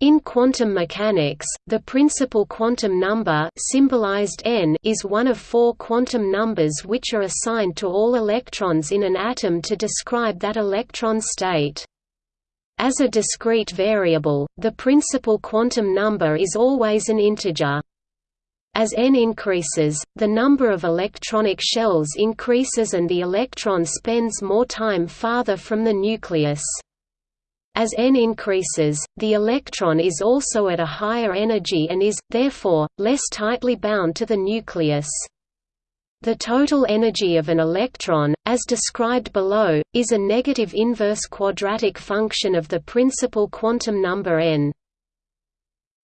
In quantum mechanics, the principal quantum number symbolized n is one of four quantum numbers which are assigned to all electrons in an atom to describe that electron state. As a discrete variable, the principal quantum number is always an integer. As n increases, the number of electronic shells increases and the electron spends more time farther from the nucleus. As n increases, the electron is also at a higher energy and is, therefore, less tightly bound to the nucleus. The total energy of an electron, as described below, is a negative inverse quadratic function of the principal quantum number n.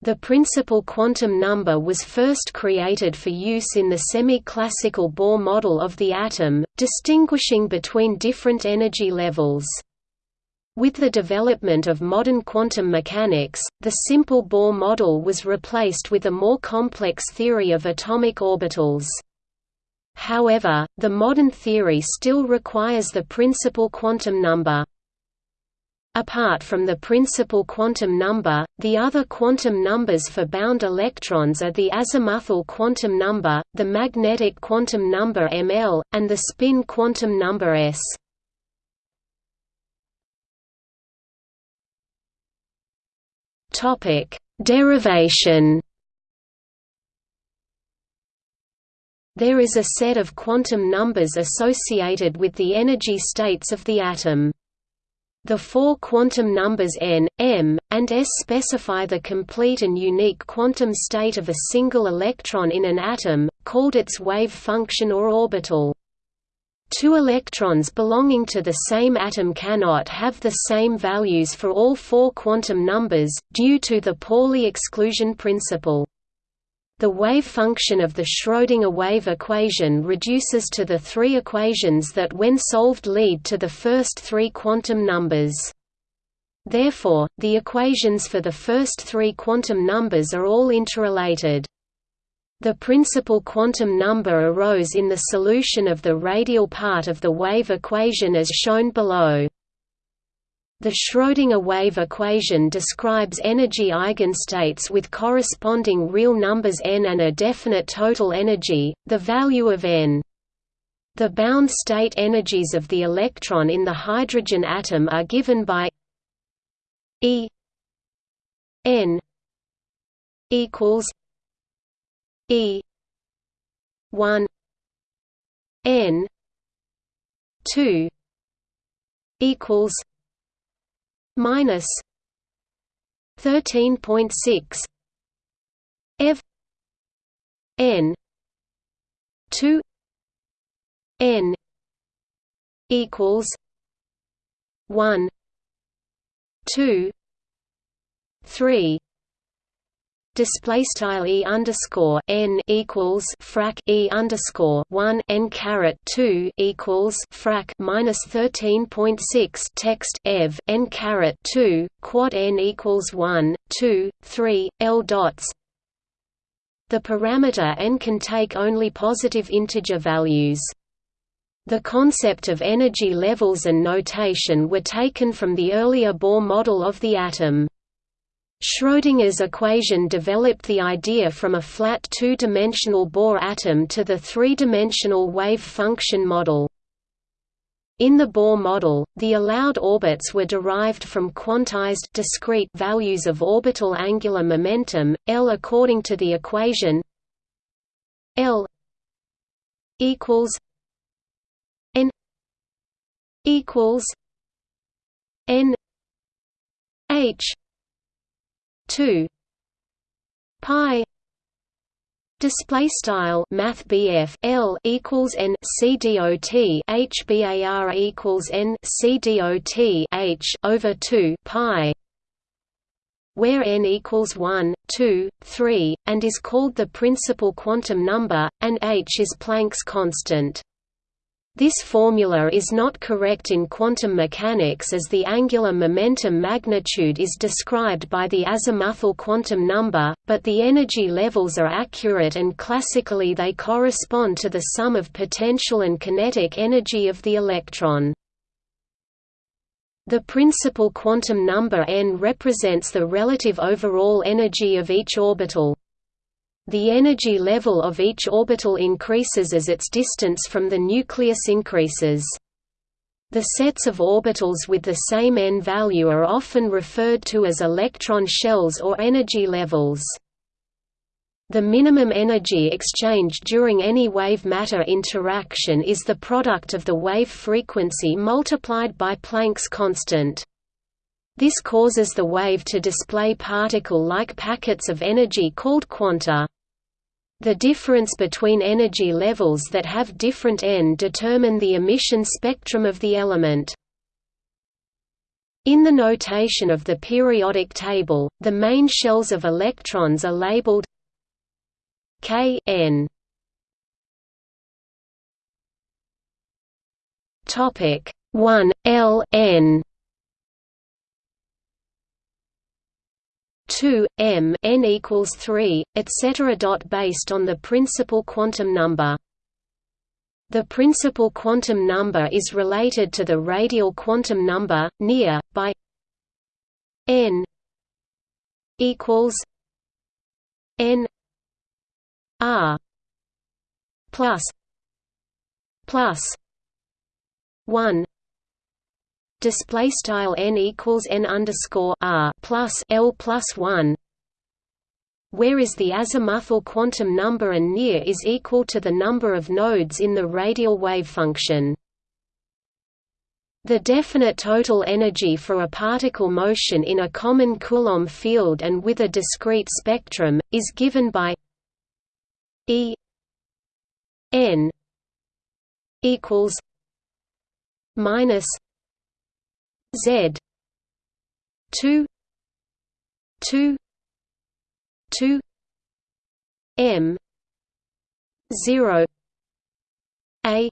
The principal quantum number was first created for use in the semi-classical Bohr model of the atom, distinguishing between different energy levels. With the development of modern quantum mechanics, the simple Bohr model was replaced with a more complex theory of atomic orbitals. However, the modern theory still requires the principal quantum number. Apart from the principal quantum number, the other quantum numbers for bound electrons are the azimuthal quantum number, the magnetic quantum number ml, and the spin quantum number s. Topic: Derivation. There is a set of quantum numbers associated with the energy states of the atom. The four quantum numbers n, m, and s specify the complete and unique quantum state of a single electron in an atom, called its wave function or orbital. Two electrons belonging to the same atom cannot have the same values for all four quantum numbers, due to the Pauli exclusion principle. The wave function of the Schrödinger wave equation reduces to the three equations that when solved lead to the first three quantum numbers. Therefore, the equations for the first three quantum numbers are all interrelated. The principal quantum number arose in the solution of the radial part of the wave equation as shown below. The Schrödinger wave equation describes energy eigenstates with corresponding real numbers n and a definite total energy, the value of n. The bound state energies of the electron in the hydrogen atom are given by E n equals E. one. N. two. equals minus thirteen point six F. N. two. N. equals one two three display style e underscore n equals frac e underscore one n caret two equals frac minus thirteen point six text ev n caret two quad n equals one two three l dots. The parameter n can take only positive integer values. The concept of energy levels and notation were taken from the earlier Bohr model of the atom. Schrödinger's equation developed the idea from a flat two-dimensional Bohr atom to the three-dimensional wave function model. In the Bohr model, the allowed orbits were derived from quantized discrete values of orbital angular momentum, L according to the equation L equals N equals N H two pi Display style Math L equals N C D O T H BAR equals N C D O T H over two pi where n equals 1, 2, 3, and is called the principal quantum number, and h is Planck's constant. This formula is not correct in quantum mechanics as the angular momentum magnitude is described by the azimuthal quantum number, but the energy levels are accurate and classically they correspond to the sum of potential and kinetic energy of the electron. The principal quantum number n represents the relative overall energy of each orbital. The energy level of each orbital increases as its distance from the nucleus increases. The sets of orbitals with the same n value are often referred to as electron shells or energy levels. The minimum energy exchanged during any wave-matter interaction is the product of the wave frequency multiplied by Planck's constant. This causes the wave to display particle-like packets of energy called quanta. The difference between energy levels that have different n determine the emission spectrum of the element. In the notation of the periodic table, the main shells of electrons are labeled K N Topic 1 L N 2 M N equals 3 etc. based on the principal quantum number the principal quantum number is related to the radial quantum number, near, by n equals n R plus plus one display style n equals n underscore R plus L plus one where is the azimuthal quantum number and near is equal to the number of nodes in the radial wave function. The definite total energy for a particle motion in a common Coulomb field and with a discrete spectrum, is given by E N equals minus Z. Two. Two. Two. M. Zero. A.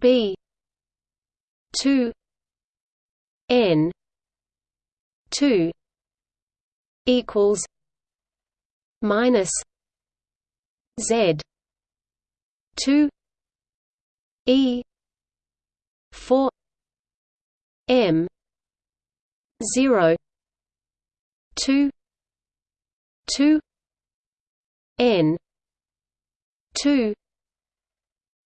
B. Two. N. Two. Equals minus Z. Two. E. Four M zero two two N two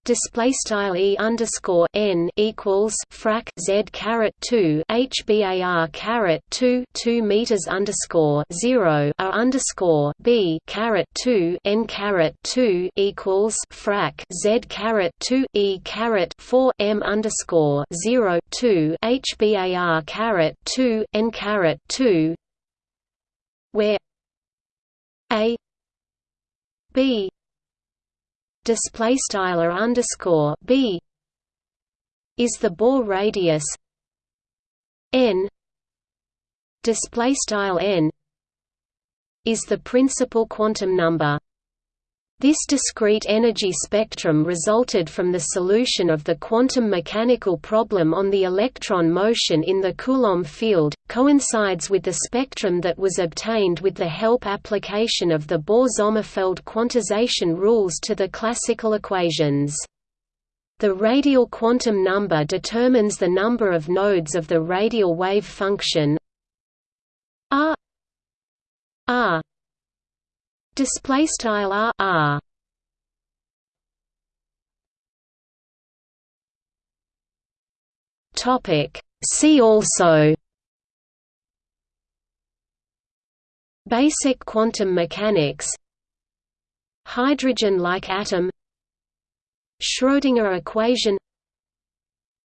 display style e underscore n equals frac z caret two hbar caret two two meters underscore zero r underscore b caret two n caret two equals frac z caret two e caret four m underscore zero two hbar caret two n caret two where a b display style underscore b is the Bohr radius n display style n is the principal quantum number this discrete energy spectrum resulted from the solution of the quantum mechanical problem on the electron motion in the Coulomb field, coincides with the spectrum that was obtained with the help application of the Bohr-Sommerfeld quantization rules to the classical equations. The radial quantum number determines the number of nodes of the radial wave function r r Display style r r. Topic. See also. Basic quantum mechanics. Hydrogen-like atom. Schrödinger equation.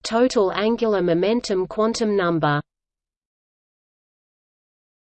Total angular momentum quantum number